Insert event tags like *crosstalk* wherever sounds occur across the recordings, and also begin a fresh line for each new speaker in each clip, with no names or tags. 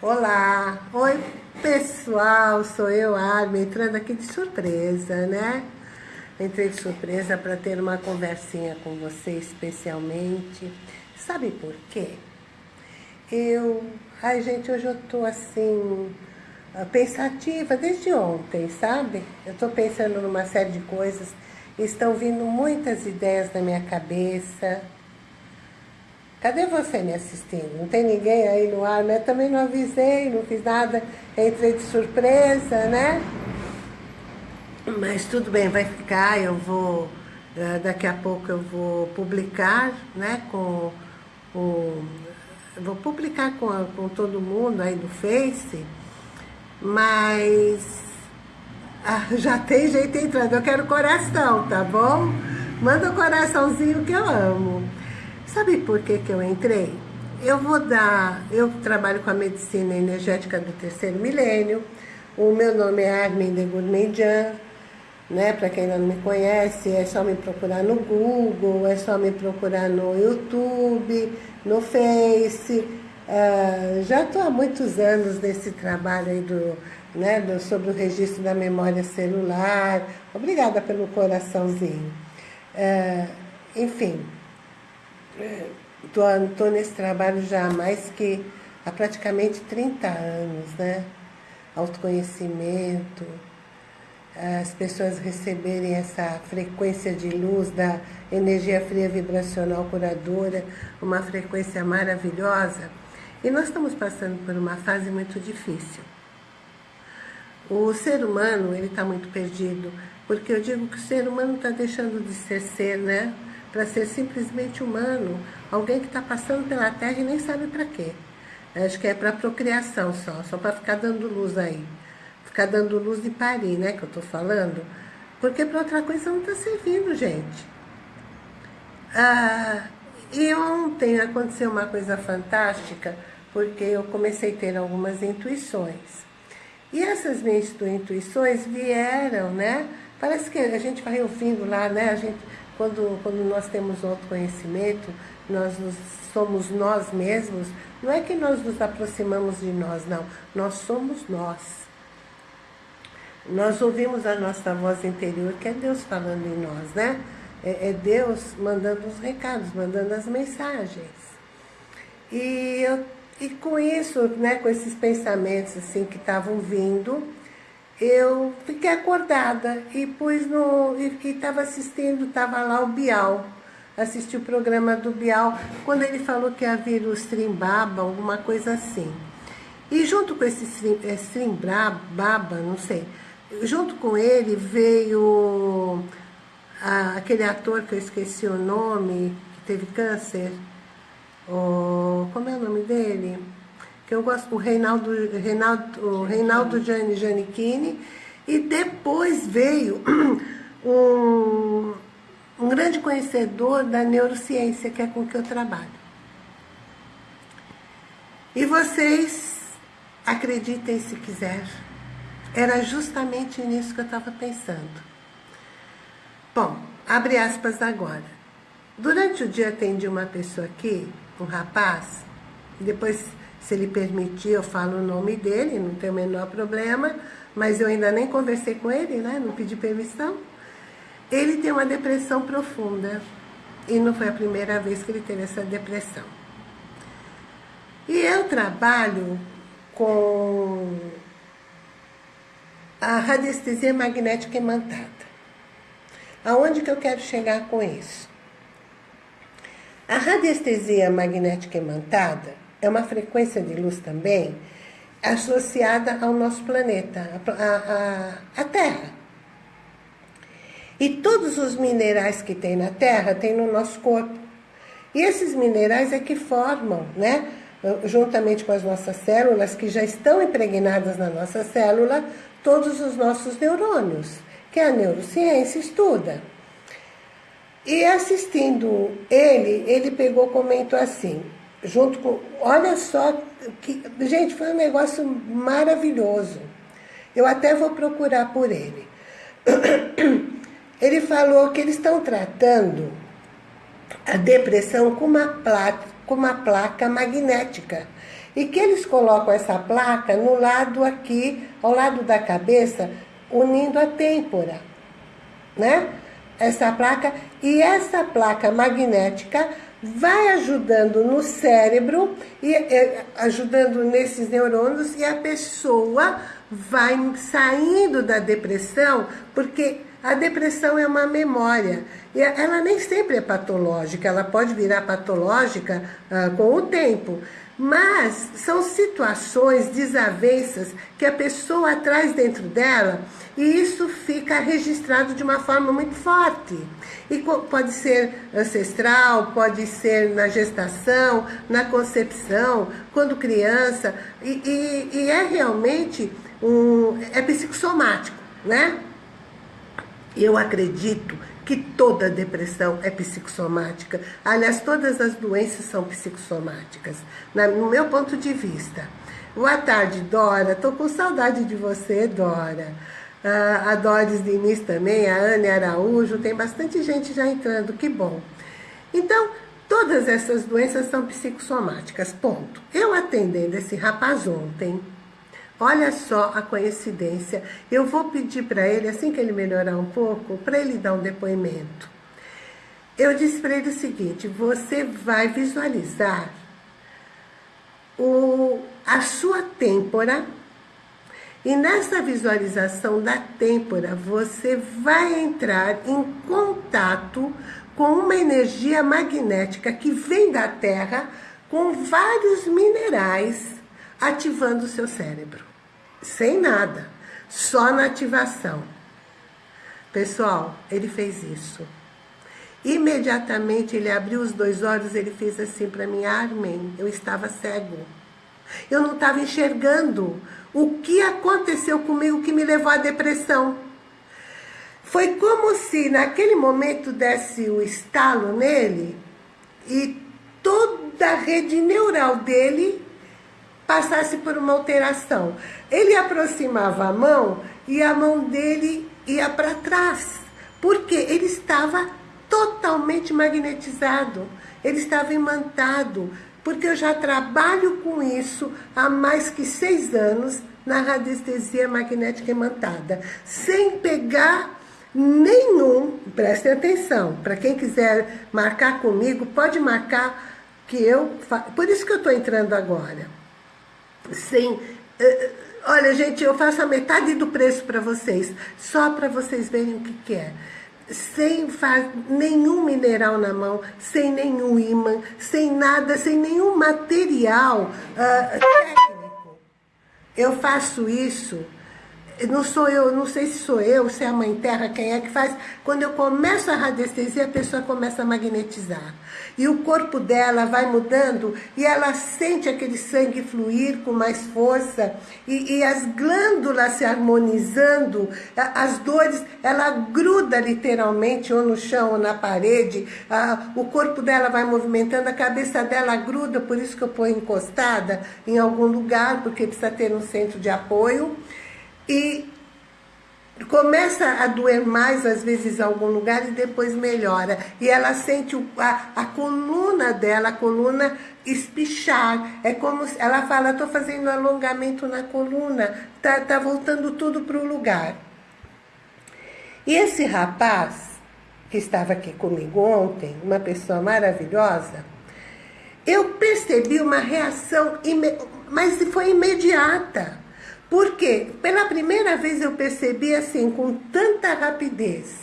Olá, oi pessoal, sou eu, Armin, entrando aqui de surpresa, né? Entrei de surpresa para ter uma conversinha com você especialmente. Sabe por quê? Eu, ai gente, hoje eu tô assim, pensativa desde ontem, sabe? Eu tô pensando numa série de coisas, estão vindo muitas ideias na minha cabeça, Cadê você me assistindo? Não tem ninguém aí no ar, né? Também não avisei, não fiz nada, entrei de surpresa, né? Mas tudo bem, vai ficar, eu vou, eh, daqui a pouco eu vou publicar, né, com o, vou publicar com, com todo mundo aí no Face, mas ah, *laughs* já tem jeito entrando, eu quero coração, tá bom? Manda o um coraçãozinho que eu amo. Sabe por que, que eu entrei? Eu vou dar, eu trabalho com a medicina energética do terceiro milênio, o meu nome é Armin de Gourmandian, né? Para quem não me conhece, é só me procurar no Google, é só me procurar no YouTube, no Face. Uh, já estou há muitos anos nesse trabalho aí do, né, do, sobre o registro da memória celular. Obrigada pelo coraçãozinho. Uh, enfim, Estou nesse trabalho já há mais que há praticamente 30 anos, né? Autoconhecimento, as pessoas receberem essa frequência de luz da energia fria vibracional curadora, uma frequência maravilhosa. E nós estamos passando por uma fase muito difícil. O ser humano, ele está muito perdido, porque eu digo que o ser humano está deixando de ser ser, né? Para ser simplesmente humano, alguém que está passando pela Terra e nem sabe para quê. Acho que é para procriação só, só para ficar dando luz aí. Ficar dando luz de parir, né, que eu estou falando. Porque para outra coisa não está servindo, gente. Ah, e ontem aconteceu uma coisa fantástica, porque eu comecei a ter algumas intuições. E essas minhas intuições vieram, né? Parece que a gente vai ouvindo lá, né? A gente quando, quando nós temos autoconhecimento, nós nos, somos nós mesmos, não é que nós nos aproximamos de nós, não. Nós somos nós. Nós ouvimos a nossa voz interior, que é Deus falando em nós, né? É, é Deus mandando os recados, mandando as mensagens. E, eu, e com isso, né, com esses pensamentos assim que estavam vindo, eu fiquei acordada e pus no. e estava assistindo, estava lá o Bial. Assisti o programa do Bial, quando ele falou que havia o Strimbaba, alguma coisa assim. E junto com esse Strimbaba, é, não sei, junto com ele veio a, aquele ator que eu esqueci o nome, que teve câncer. O, como é o nome dele? Que eu gosto, o Reinaldo, Reinaldo, o Reinaldo Gianni Giannichini, e depois veio *clears throat* um, um grande conhecedor da neurociência, que é com que eu trabalho. E vocês, acreditem se quiser, era justamente nisso que eu estava pensando. Bom, abre aspas agora. Durante o dia atendi uma pessoa aqui, um rapaz, e depois se ele permitir, eu falo o nome dele, não tem o menor problema, mas eu ainda nem conversei com ele, né? Não pedi permissão. Ele tem uma depressão profunda. E não foi a primeira vez que ele teve essa depressão. E eu trabalho com a radiestesia magnética imantada. Aonde que eu quero chegar com isso? A radiestesia magnética imantada é uma frequência de luz também associada ao nosso planeta, a, a, a Terra. E todos os minerais que tem na Terra tem no nosso corpo. E esses minerais é que formam, né, juntamente com as nossas células, que já estão impregnadas na nossa célula, todos os nossos neurônios, que a neurociência estuda. E assistindo ele, ele pegou comentou assim, junto com. Olha só, que, gente, foi um negócio maravilhoso. Eu até vou procurar por ele. *clears throat* Ele falou que eles estão tratando a depressão com uma placa, com uma placa magnética. E que eles colocam essa placa no lado aqui, ao lado da cabeça, unindo a têmpora, né? Essa placa, e essa placa magnética vai ajudando no cérebro, e, e ajudando nesses neurônios, e a pessoa vai saindo da depressão, porque a depressão é uma memória. E ela nem sempre é patológica, ela pode virar patológica uh, com o tempo. Mas são situações, desavenças que a pessoa traz dentro dela e isso fica registrado de uma forma muito forte. E pode ser ancestral, pode ser na gestação, na concepção, quando criança, e, e, e é realmente um, é psicossomático, né? Eu acredito que toda depressão é psicossomática. Aliás, todas as doenças são psicossomáticas, no meu ponto de vista. Boa tarde, Dora. Tô com saudade de você, Dora. Uh, a Doris Diniz também, a Anne Araújo, tem bastante gente já entrando, que bom. Então, todas essas doenças são psicossomáticas, ponto. Eu atendendo esse rapaz ontem, Olha só a coincidência. Eu vou pedir para ele, assim que ele melhorar um pouco, para ele dar um depoimento. Eu disse para ele o seguinte: você vai visualizar o, a sua têmpora, e nessa visualização da têmpora, você vai entrar em contato com uma energia magnética que vem da Terra com vários minerais ativando o seu cérebro sem nada, só na ativação. Pessoal, ele fez isso. Imediatamente ele abriu os dois olhos, ele fez assim para mim, Armin, eu estava cego. Eu não estava enxergando o que aconteceu comigo que me levou à depressão. Foi como se naquele momento desse o estalo nele e toda a rede neural dele passasse por uma alteração. Ele aproximava a mão e a mão dele ia para trás, porque ele estava totalmente magnetizado, ele estava imantado, porque eu já trabalho com isso há mais que seis anos na radiestesia magnética imantada, sem pegar nenhum, prestem atenção, para quem quiser marcar comigo, pode marcar que eu, por isso que eu estou entrando agora sem... Eh, olha, gente, eu faço a metade do preço para vocês, só para vocês verem o que, que é. Sem nenhum mineral na mão, sem nenhum imã, sem nada, sem nenhum material uh, técnico. Eu faço isso não sou eu, não sei se sou eu, se é a Mãe Terra, quem é que faz. Quando eu começo a radiestesia, a pessoa começa a magnetizar. E o corpo dela vai mudando e ela sente aquele sangue fluir com mais força e, e as glândulas se harmonizando, as dores, ela gruda literalmente ou no chão ou na parede, o corpo dela vai movimentando, a cabeça dela gruda, por isso que eu ponho encostada em algum lugar, porque precisa ter um centro de apoio e começa a doer mais, às vezes, em algum lugar e depois melhora. E ela sente a, a coluna dela, a coluna espichar. É como se, ela fala, estou fazendo alongamento na coluna, tá, tá voltando tudo para o lugar. E esse rapaz, que estava aqui comigo ontem, uma pessoa maravilhosa, eu percebi uma reação, mas foi imediata. Porque pela primeira vez eu percebi assim, com tanta rapidez,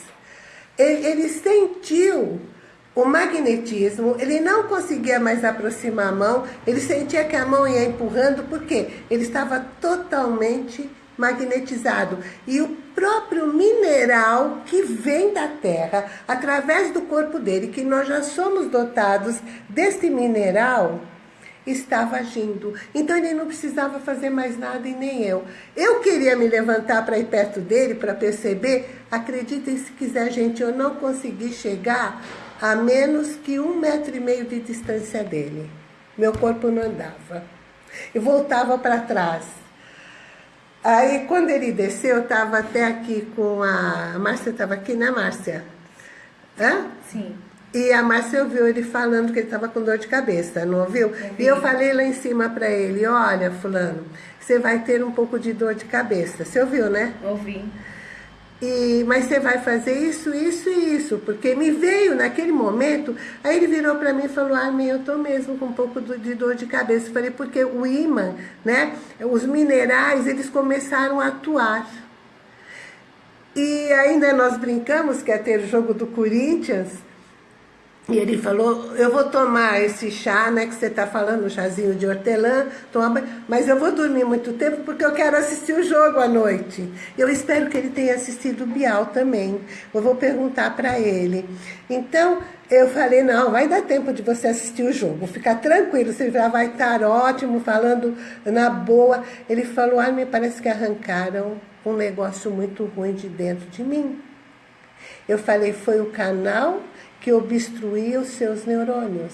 ele, ele sentiu o magnetismo, ele não conseguia mais aproximar a mão, ele sentia que a mão ia empurrando, porque ele estava totalmente magnetizado. E o próprio mineral que vem da terra, através do corpo dele, que nós já somos dotados deste mineral, estava agindo. Então ele não precisava fazer mais nada e nem eu. Eu queria me levantar para ir perto dele, para perceber. Acreditem se quiser, gente, eu não consegui chegar a menos que um metro e meio de distância dele. Meu corpo não andava. E voltava para trás. Aí, quando ele desceu, eu estava até aqui com a... A Márcia estava aqui, né, Márcia?
Hã? Sim.
E a Márcia ouviu ele falando que ele estava com dor de cabeça, não ouviu? E eu falei lá em cima para ele, olha, fulano, você vai ter um pouco de dor de cabeça. Você ouviu, né?
Ouvi.
E, mas você vai fazer isso, isso e isso, porque me veio naquele momento, aí ele virou para mim e falou, ah, eu tô mesmo com um pouco de dor de cabeça. Eu falei, porque o imã, né, os minerais, eles começaram a atuar. E ainda nós brincamos que ia ter o jogo do Corinthians, e ele falou, eu vou tomar esse chá, né, que você está falando, um chazinho de hortelã, toma, mas eu vou dormir muito tempo porque eu quero assistir o jogo à noite. Eu espero que ele tenha assistido o Bial também. Eu vou perguntar para ele. Então, eu falei, não, vai dar tempo de você assistir o jogo. Fica tranquilo, você já vai estar ótimo, falando na boa. Ele falou, ah, me parece que arrancaram um negócio muito ruim de dentro de mim. Eu falei, foi o canal que obstruía os seus neurônios.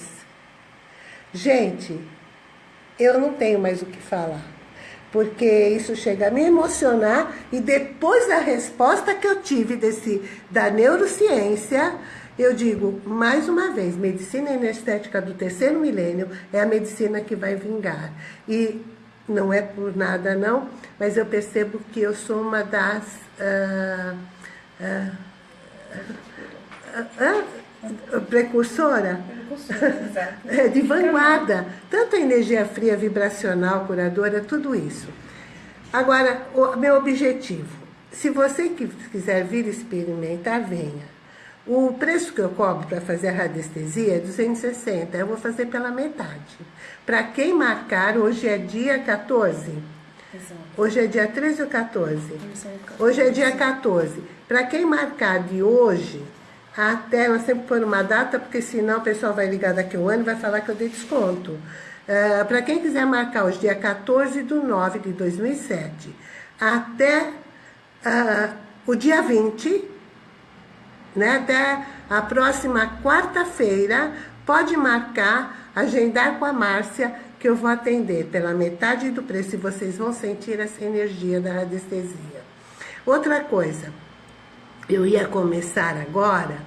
Gente, eu não tenho mais o que falar, porque isso chega a me emocionar e depois da resposta que eu tive desse da neurociência, eu digo, mais uma vez, medicina anestética do terceiro milênio é a medicina que vai vingar. E não é por nada não, mas eu percebo que eu sou uma das... Uh, uh, uh, precursora,
precursora
é, de vanguarda. Tanto a energia fria, vibracional, curadora, tudo isso. Agora, o meu objetivo, se você quiser vir experimentar, venha. O preço que eu cobro para fazer a radiestesia é 260, eu vou fazer pela metade. Para quem marcar, hoje é dia 14. Exato. Hoje é dia 13 ou 14? Hoje é dia 14. Para quem marcar de hoje, até, nós sempre pôr uma data, porque senão o pessoal vai ligar daqui a um ano e vai falar que eu dei desconto. Uh, Para quem quiser marcar hoje, dia 14 de 9 de 2007, até uh, o dia 20, né, até a próxima quarta-feira, pode marcar, agendar com a Márcia, que eu vou atender pela metade do preço e vocês vão sentir essa energia da radiestesia. Outra coisa, eu ia começar agora,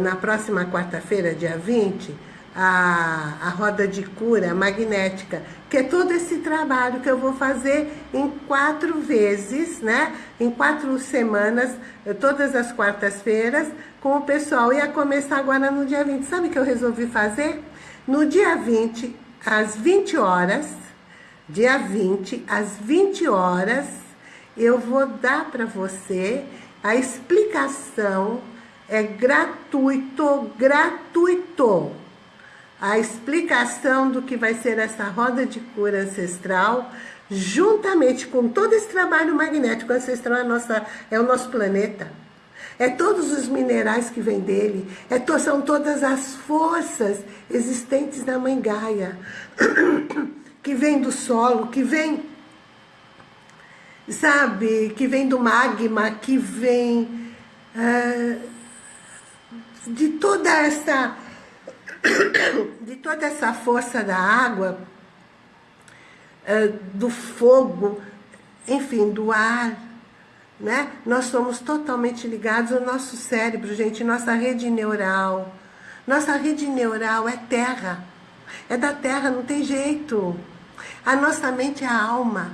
na próxima quarta-feira, dia 20, a, a roda de cura magnética, que é todo esse trabalho que eu vou fazer em quatro vezes, né? Em quatro semanas, todas as quartas-feiras, com o pessoal. Ia começar agora no dia 20. Sabe o que eu resolvi fazer? No dia 20, às 20 horas, dia 20, às 20 horas, eu vou dar para você a explicação é gratuito, gratuito. A explicação do que vai ser essa roda de cura ancestral, juntamente com todo esse trabalho magnético ancestral, é, nossa, é o nosso planeta. É todos os minerais que vêm dele, é to, são todas as forças existentes na Mãe Gaia, *coughs* que vem do solo, que vem sabe? Que vem do magma, que vem uh, de toda essa *coughs* de toda essa força da água, uh, do fogo, enfim, do ar, né? Nós somos totalmente ligados ao nosso cérebro, gente, nossa rede neural. Nossa rede neural é terra. É da terra, não tem jeito. A nossa mente é a alma.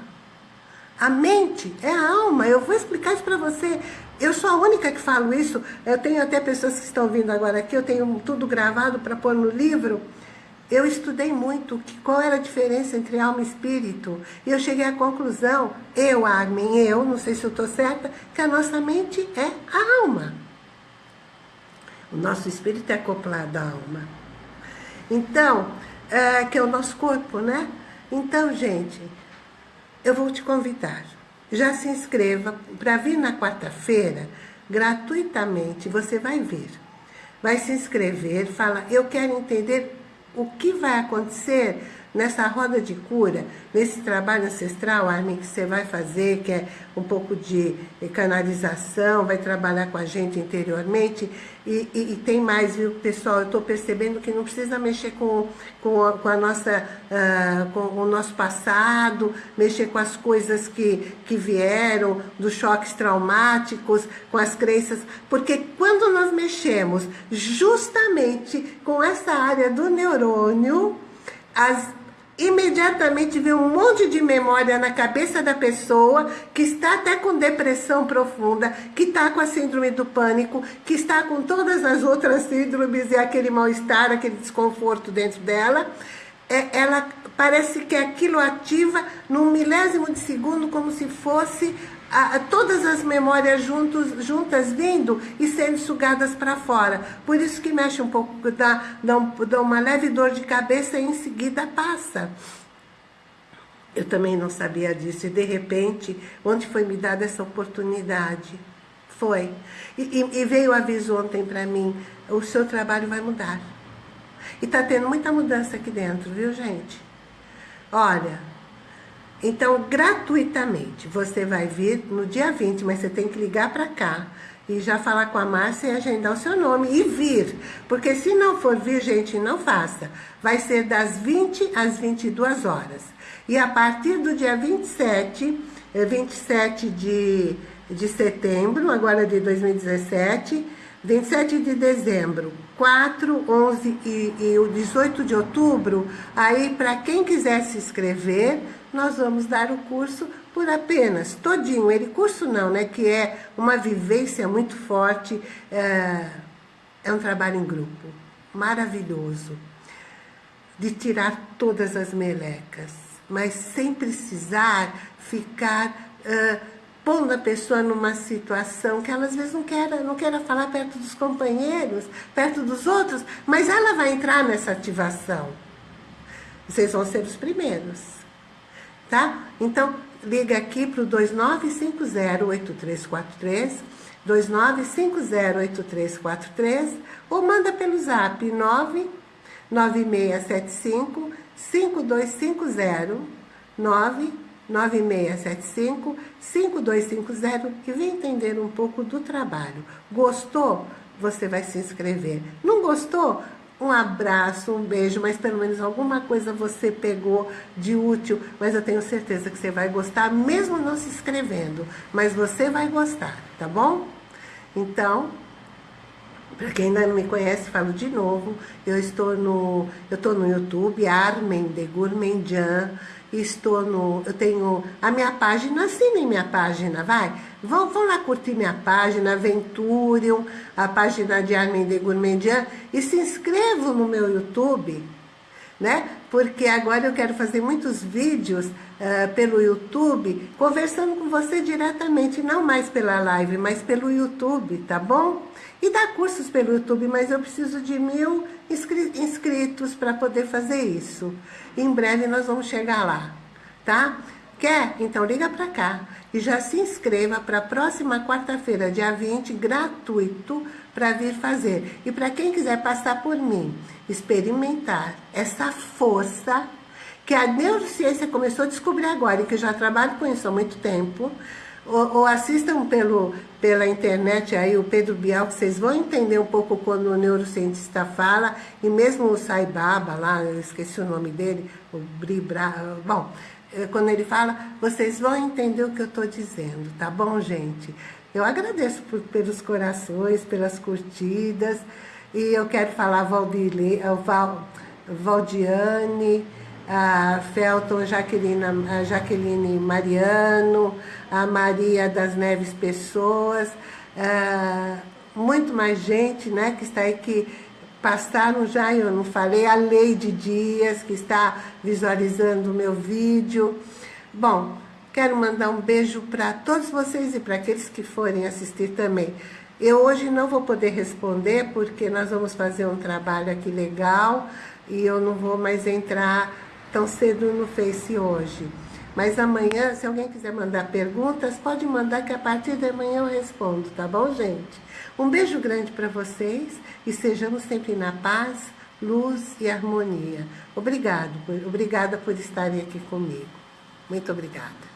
A mente é a alma. Eu vou explicar isso para você. Eu sou a única que falo isso. Eu tenho até pessoas que estão vindo agora aqui. Eu tenho tudo gravado para pôr no livro. Eu estudei muito que, qual era a diferença entre alma e espírito. E eu cheguei à conclusão, eu, Armin, eu, não sei se eu estou certa, que a nossa mente é a alma. O nosso espírito é acoplado à alma. Então, é, que é o nosso corpo, né? Então, gente, eu vou te convidar. Já se inscreva para vir na quarta-feira, gratuitamente, você vai ver. Vai se inscrever, fala, eu quero entender o que vai acontecer nessa roda de cura, nesse trabalho ancestral, Armin, que você vai fazer, que é um pouco de canalização, vai trabalhar com a gente interiormente, e, e, e tem mais, viu, pessoal, eu estou percebendo que não precisa mexer com, com, a, com a nossa, uh, com o nosso passado, mexer com as coisas que, que vieram, dos choques traumáticos, com as crenças, porque quando nós mexemos justamente com essa área do neurônio, as, imediatamente vem um monte de memória na cabeça da pessoa que está até com depressão profunda, que está com a síndrome do pânico, que está com todas as outras síndromes e aquele mal-estar, aquele desconforto dentro dela. É, ela parece que aquilo ativa num milésimo de segundo como se fosse a, a, todas as memórias juntos, juntas vindo e sendo sugadas para fora. Por isso que mexe um pouco, dá, dá, um, dá uma leve dor de cabeça e em seguida passa. Eu também não sabia disso e de repente, onde foi me dada essa oportunidade? Foi. E, e, veio o aviso ontem para mim, o seu trabalho vai mudar. E está tendo muita mudança aqui dentro, viu gente? Olha, então, gratuitamente, você vai vir no dia 20, mas você tem que ligar para cá e já falar com a Márcia e agendar o seu nome e vir. Porque se não for vir, gente, não faça. Vai ser das 20 às 22 horas. E a partir do dia 27, 27 eh, de, de setembro, agora de 2017, 27 de dezembro, 4, 11 e, e o 18 de outubro, aí para quem quiser se inscrever, nós vamos dar o curso por apenas, todinho, ele curso não, né, que é uma vivência muito forte, é, é um trabalho em grupo, maravilhoso, de tirar todas as melecas, mas sem precisar ficar uh, pondo a pessoa numa situação que ela às vezes não quer, não quer falar perto dos companheiros, perto dos outros, mas ela vai entrar nessa ativação. Vocês vão ser os primeiros tá? Então, liga aqui para o 2950-8343, 2950-8343, ou manda pelo zap 99675 5250 99675 5250 e vem entender um pouco do trabalho. Gostou? Você vai se inscrever. Não gostou? um abraço, um beijo, mas pelo menos alguma coisa você pegou de útil, mas eu tenho certeza que você vai gostar, mesmo não se inscrevendo, mas você vai gostar, tá bom? Então, para quem ainda não me conhece, falo de novo, eu estou no, eu estou no YouTube, Armen de Gourmandian, estou no, eu tenho a minha página, assinem minha página, vai, vão, vão lá curtir minha página, Venturium, a página de Armin de Gourmandian, e se inscrevam no meu YouTube, né? Porque agora eu quero fazer muitos vídeos uh, pelo YouTube, conversando com você diretamente, não mais pela live, mas pelo YouTube, tá bom? E dá cursos pelo YouTube, mas eu preciso de mil inscritos para poder fazer isso. Em breve nós vamos chegar lá, tá? Quer? Então liga para cá e já se inscreva para a próxima quarta-feira, dia 20, gratuito, para vir fazer. E para quem quiser passar por mim, experimentar essa força que a neurociência começou a descobrir agora e que eu já trabalho com isso há muito tempo, ou, ou, assistam pelo, pela internet aí o Pedro Bial, que vocês vão entender um pouco quando o neurocientista fala, e mesmo o Sai Baba lá, eu esqueci o nome dele, o Bribra, bom, quando ele fala, vocês vão entender o que eu estou dizendo, tá bom, gente? Eu agradeço por, pelos corações, pelas curtidas, e eu quero falar Valdile, Val, Valdiane, a Felton Jaqueline, a Jaqueline Mariano, a Maria das Neves Pessoas, muito mais gente né, que está aí que passaram já, eu não falei, a Leide Dias, que está visualizando o meu vídeo. Bom, quero mandar um beijo para todos vocês e para aqueles que forem assistir também. Eu hoje não vou poder responder, porque nós vamos fazer um trabalho aqui legal, e eu não vou mais entrar tão cedo no Face hoje. Mas amanhã, se alguém quiser mandar perguntas, pode mandar que a partir de amanhã eu respondo, tá bom, gente? Um beijo grande para vocês e sejamos sempre na paz, luz e harmonia. Obrigado, obrigada por estarem aqui comigo. Muito obrigada.